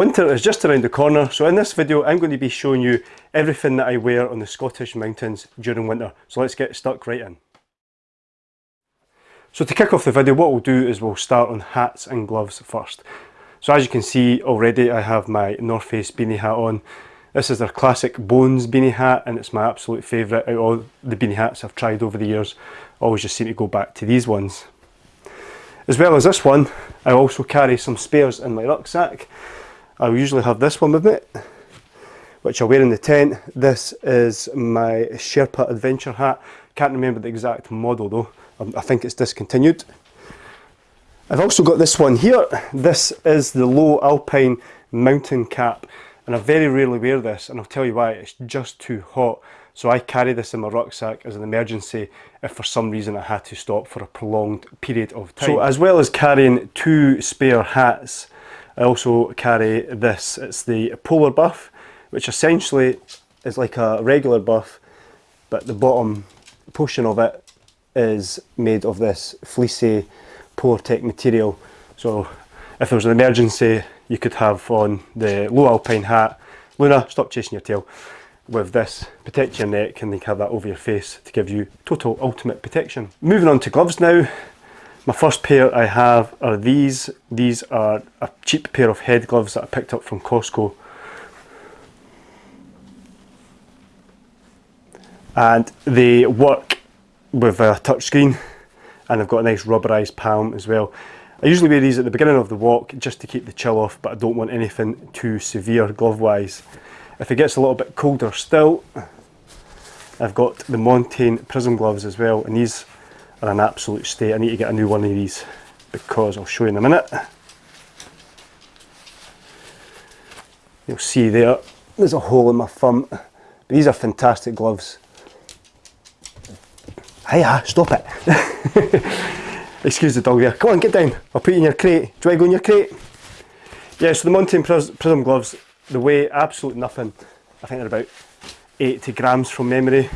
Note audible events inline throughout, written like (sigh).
Winter is just around the corner, so in this video I'm going to be showing you everything that I wear on the Scottish mountains during winter. So let's get stuck right in. So to kick off the video, what we'll do is we'll start on hats and gloves first. So as you can see already, I have my North Face beanie hat on. This is their classic Bones beanie hat and it's my absolute favourite out of all the beanie hats I've tried over the years. always just seem to go back to these ones. As well as this one, I also carry some spares in my rucksack. I usually have this one with me, which I wear in the tent. This is my Sherpa Adventure hat. Can't remember the exact model though. Um, I think it's discontinued. I've also got this one here. This is the Lowe Alpine mountain cap and I very rarely wear this and I'll tell you why, it's just too hot. So I carry this in my rucksack as an emergency if for some reason I had to stop for a prolonged period of time. So as well as carrying two spare hats, I also carry this, it's the Polar Buff, which essentially is like a regular buff, but the bottom portion of it is made of this fleecy Polartec material. So if there was an emergency, you could have on the Lowe Alpine hat, Luna, stop chasing your tail, with this, protect your neck and then have that over your face to give you total ultimate protection. Moving on to gloves now, my first pair I have are these. These are a cheap pair of head gloves that I picked up from Costco. And they work with a touchscreen and they've got a nice rubberized palm as well. I usually wear these at the beginning of the walk just to keep the chill off but I don't want anything too severe glove wise. If it gets a little bit colder still, I've got the Montane Prism gloves as well and these are an absolute state. I need to get a new one of these because I'll show you in a minute. You'll see there, there's a hole in my thumb. But these are fantastic gloves. Hiya, stop it. (laughs) Excuse the dog there. Come on, get down. I'll put you in your crate. Do to go in your crate? Yeah, so the Montane Prism gloves, they weigh absolute nothing. I think they're about 80 grams from memory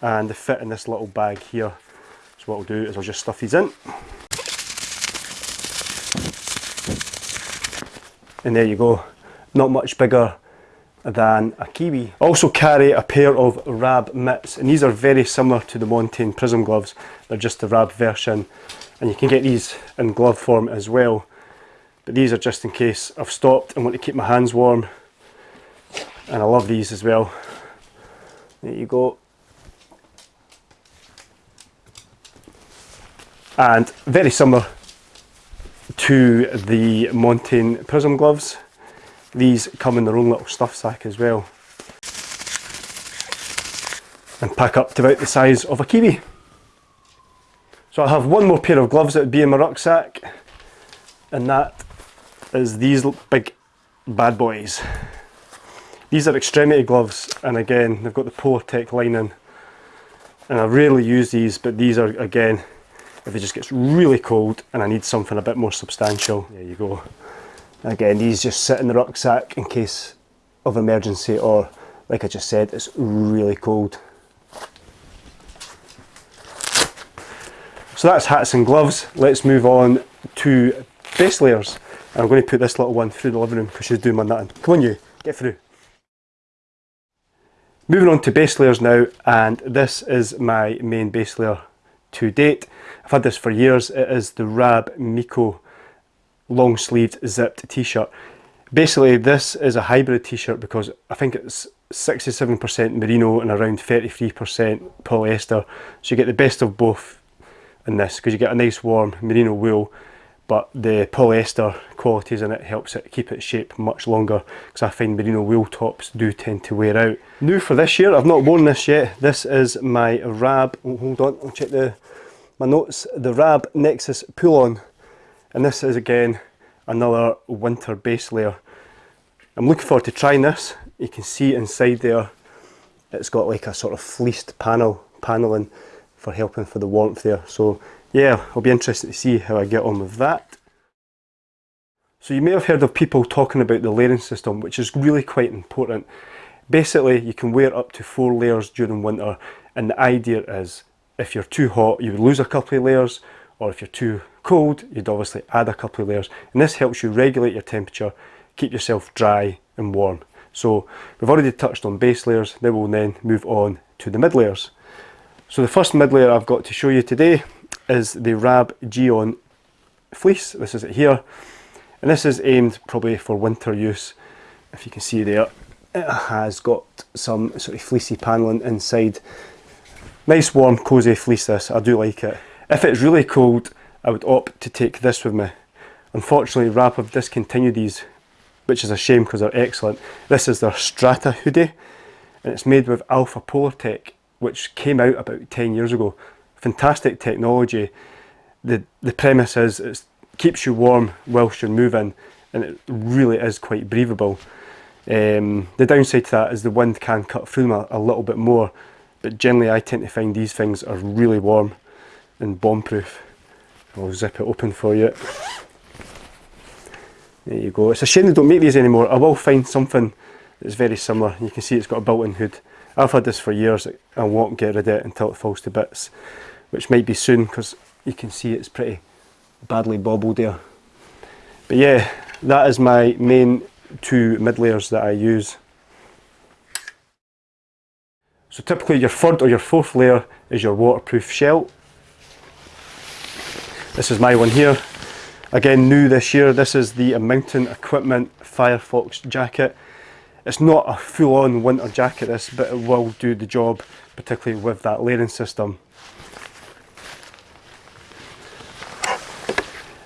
and they fit in this little bag here so what I'll do is I'll just stuff these in. And there you go, not much bigger than a kiwi. I also carry a pair of Rab mitts and these are very similar to the Montane Prism gloves. They're just the Rab version and you can get these in glove form as well. But these are just in case I've stopped and want to keep my hands warm. And I love these as well. There you go. And very similar to the Montane Prism gloves. These come in their own little stuff sack as well and pack up to about the size of a kiwi. So I have one more pair of gloves that would be in my rucksack and that is these big bad boys. These are extremity gloves and again they've got the Polartec lining and I rarely use these but these are again if it just gets really cold and I need something a bit more substantial. There you go. Again, these just sit in the rucksack in case of emergency or like I just said, it's really cold. So that's hats and gloves. Let's move on to base layers. I'm going to put this little one through the living room because she's doing my nutting. Come on you, get through. Moving on to base layers now, and this is my main base layer to date. I've had this for years. It is the Rab MeCo long sleeved zipped t-shirt. Basically this is a hybrid t-shirt because I think it's 67% merino and around 33% polyester. So you get the best of both in this because you get a nice warm merino wool but the polyester qualities in it helps it keep its shape much longer because I find merino wool tops do tend to wear out. New for this year, I've not worn this yet, this is my Rab, oh, hold on, I'll check the my notes, the Rab Nexus pull-on and this is again another winter base layer. I'm looking forward to trying this, you can see inside there it's got like a sort of fleeced panel, paneling for helping for the warmth there so yeah, I'll be interested to see how I get on with that. So you may have heard of people talking about the layering system, which is really quite important. Basically, you can wear up to four layers during winter, and the idea is if you're too hot, you would lose a couple of layers, or if you're too cold, you'd obviously add a couple of layers. And this helps you regulate your temperature, keep yourself dry and warm. So we've already touched on base layers, now we'll then move on to the mid layers. So the first mid layer I've got to show you today is the Rab Geon fleece. This is it here. And this is aimed probably for winter use. If you can see there, it has got some sort of fleecy panelling inside. Nice warm cosy fleece this, I do like it. If it's really cold, I would opt to take this with me. Unfortunately, Rab have discontinued these, which is a shame because they're excellent. This is their Strata hoodie, and it's made with Alpha Polartec, which came out about 10 years ago. Fantastic technology. The, the premise is it keeps you warm whilst you're moving, and it really is quite breathable. Um, the downside to that is the wind can cut through them a, a, little bit more, but generally I tend to find these things are really warm and bomb proof. I'll zip it open for you. There you go. It's a shame they don't make these anymore. I will find something that's very similar. You can see it's got a built-in hood. I've had this for years. I won't get rid of it until it falls to bits, which might be soon because you can see it's pretty badly bobbled there. But yeah, that is my main two mid layers that I use. So typically your third or your fourth layer is your waterproof shell. This is my one here. Again, new this year, this is the Mountain Equipment Firefox jacket. It's not a full-on winter jacket this, but it will do the job, particularly with that layering system.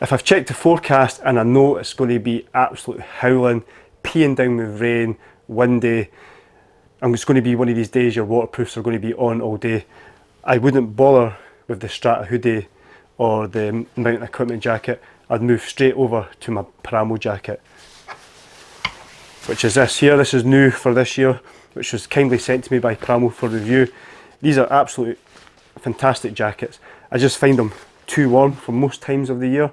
If I've checked the forecast and I know it's going to be absolutely howling, peeing down with rain, windy, it's going to be one of these days your waterproofs are going to be on all day, I wouldn't bother with the Strata hoodie or the mountain equipment jacket. I'd move straight over to my Paramo jacket, which is this here. This is new for this year, which was kindly sent to me by Paramo for review. These are absolutely fantastic jackets. I just find them too warm for most times of the year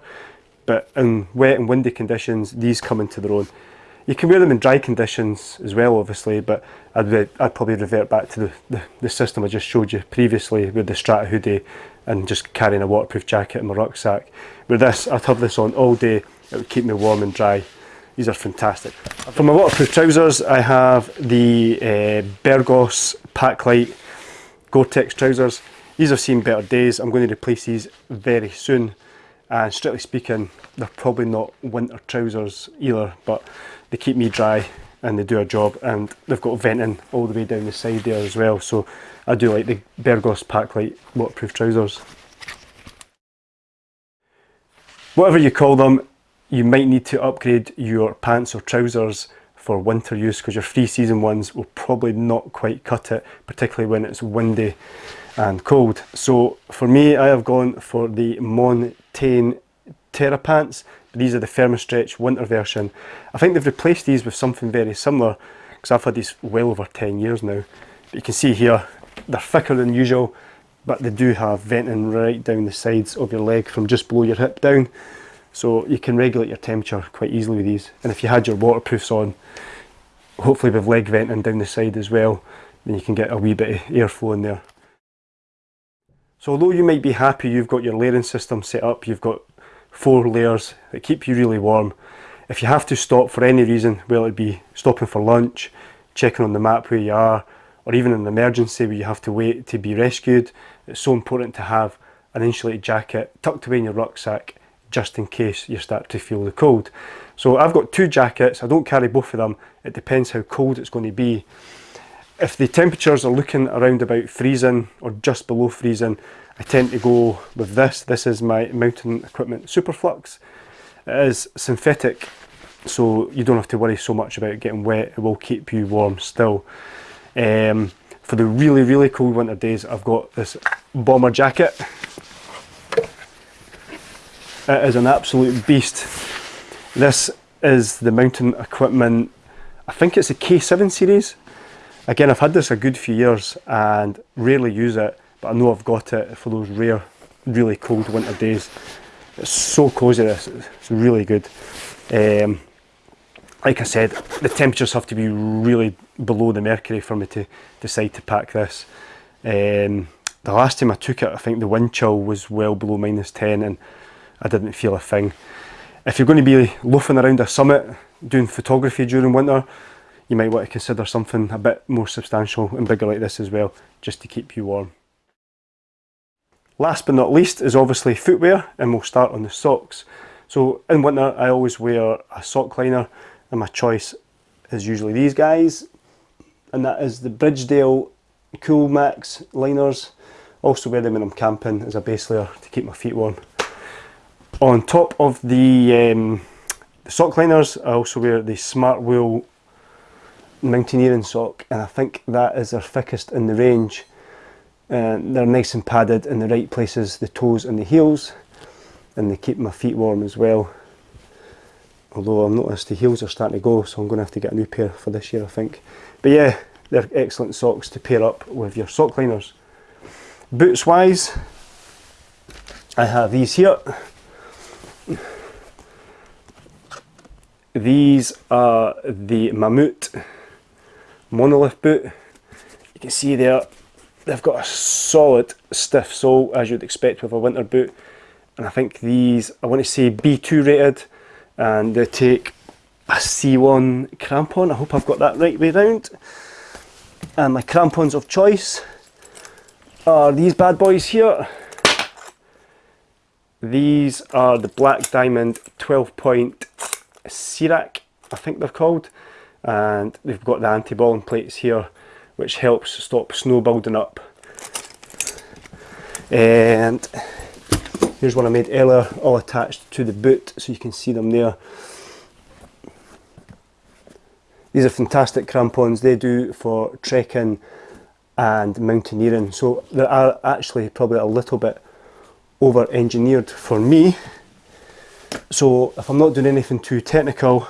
but in wet and windy conditions these come into their own. You can wear them in dry conditions as well obviously but I'd, I'd probably revert back to the, the, the, system I just showed you previously with the Strata hoodie and just carrying a waterproof jacket in my rucksack. With this I'd have this on all day, it would keep me warm and dry. These are fantastic. For my waterproof trousers I have the uh, Berghaus Paclite Gore-Tex trousers. These have seen better days. I'm going to replace these very soon. And strictly speaking, they're probably not winter trousers either, but they keep me dry and they do a job. And they've got venting all the way down the side there as well. So I do like the Berghaus Paclite waterproof trousers. Whatever you call them, you might need to upgrade your pants or trousers for winter use because your free season ones will probably not quite cut it, particularly when it's windy and cold. So for me, I have gone for the Montane Terra pants. These are the Thermostretch winter version. I think they've replaced these with something very similar because I've had these well over 10 years now. But you can see here, they're thicker than usual, but they do have venting right down the sides of your leg from just below your hip down. So you can regulate your temperature quite easily with these. And if you had your waterproofs on, hopefully with leg venting down the side as well, then you can get a wee bit of airflow in there. So although you might be happy you've got your layering system set up, you've got four layers that keep you really warm, if you have to stop for any reason, whether it be stopping for lunch, checking on the map where you are, or even an emergency where you have to wait to be rescued, it's so important to have an insulated jacket tucked away in your rucksack just in case you start to feel the cold. So I've got two jackets, I don't carry both of them, it depends how cold it's going to be. If the temperatures are looking around about freezing or just below freezing, I tend to go with this. This is my Mountain Equipment Superflux. It is synthetic, so you don't have to worry so much about getting wet. It will keep you warm still. Um, for the really, really cold winter days, I've got this bomber jacket. It is an absolute beast. This is the Mountain Equipment, I think it's a K7 series. Again, I've had this a good few years and rarely use it, but I know I've got it for those rare, really cold winter days. It's so cosy this, it's really good. Um, like I said, the temperatures have to be really below the mercury for me to decide to pack this. Um, the last time I took it, I think the wind chill was well below minus 10 and I didn't feel a thing. If you're going to be loafing around a summit, doing photography during winter, you might want to consider something a bit more substantial and bigger like this as well, just to keep you warm. Last but not least is obviously footwear and we'll start on the socks. So in winter I always wear a sock liner and my choice is usually these guys and that is the Bridgedale Cool Max liners. Also wear them when I'm camping as a base layer to keep my feet warm. On top of the, um, the sock liners I also wear the Smart Wool mountaineering sock and I think that is their thickest in the range. Uh, they're nice and padded in the right places, the toes and the heels and they keep my feet warm as well. Although I've noticed the heels are starting to go so I'm going to have to get a new pair for this year I think. But yeah, they're excellent socks to pair up with your sock liners. Boots wise, I have these here. These are the Mammut monolith boot. You can see there, they've got a solid stiff sole as you'd expect with a winter boot. And I think these, I want to say B2 rated, and they take a C1 crampon. I hope I've got that right way round. And my crampons of choice are these bad boys here. These are the Black Diamond 12 point Serac, I think they're called and they've got the anti-balling plates here which helps stop snow building up. And here's one I made earlier all attached to the boot so you can see them there. These are fantastic crampons. They do for trekking and mountaineering. So they are actually probably a little bit over engineered for me. So if I'm not doing anything too technical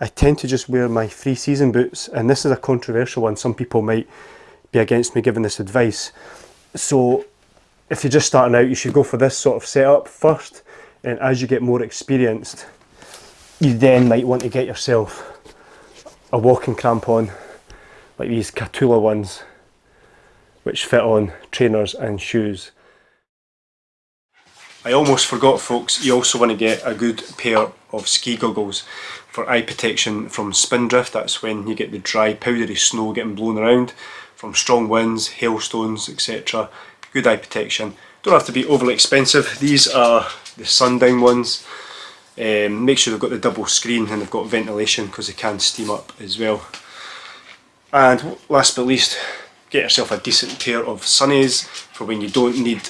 I tend to just wear my free season boots and this is a controversial one. Some people might be against me giving this advice. So if you're just starting out you should go for this sort of setup first and as you get more experienced you then might want to get yourself a walking crampon like these Kahtoola ones which fit on trainers and shoes. I almost forgot folks, you also want to get a good pair of ski goggles for eye protection from spindrift, that's when you get the dry powdery snow getting blown around from strong winds, hailstones etc. Good eye protection. Don't have to be overly expensive. These are the sundown ones. Um, make sure they've got the double screen and they've got ventilation because they can steam up as well. And last but least, get yourself a decent pair of sunnies for when you don't need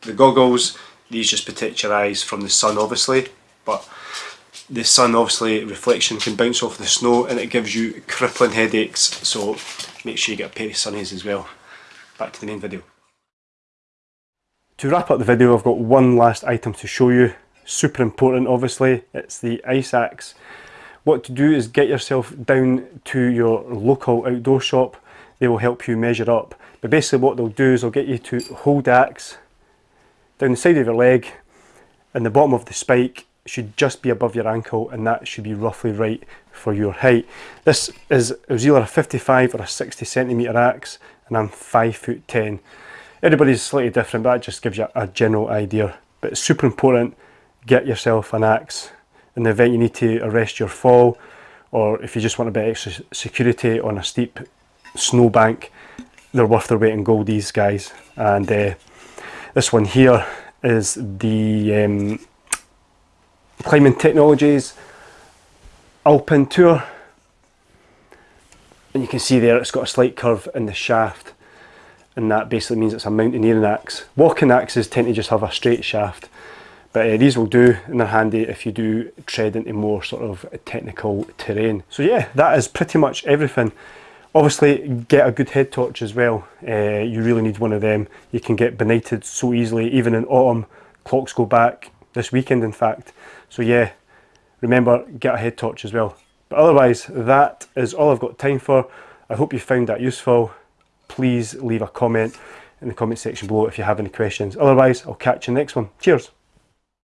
the goggles. These just protect your eyes from the sun obviously, but the sun obviously reflection can bounce off the snow and it gives you crippling headaches so make sure you get a pair of sunnies as well. Back to the main video. To wrap up the video I've got one last item to show you. Super important obviously, it's the ice axe. What to do is get yourself down to your local outdoor shop. They will help you measure up. But basically what they'll do is they'll get you to hold axe down the side of your leg and the bottom of the spike should just be above your ankle and that should be roughly right for your height. This is it was either a 55 or a 60 centimetre axe and I'm 5 foot 10. Everybody's slightly different but that just gives you a general idea. But it's super important, get yourself an axe in the event you need to arrest your fall or if you just want a bit extra security on a steep snowbank, they're worth their weight in gold these guys. And uh, this one here is the um, Climbing Technologies Alpine Tour and you can see there it's got a slight curve in the shaft and that basically means it's a mountaineering axe. Walking axes tend to just have a straight shaft but uh, these will do and they're handy if you do tread into more sort of technical terrain. So yeah, that is pretty much everything. Obviously get a good head torch as well, uh, you really need one of them. You can get benighted so easily, even in autumn, clocks go back, this weekend in fact. So yeah, remember get a head torch as well. But otherwise that is all I've got time for. I hope you found that useful. Please leave a comment in the comment section below if you have any questions. Otherwise I'll catch you next one. Cheers!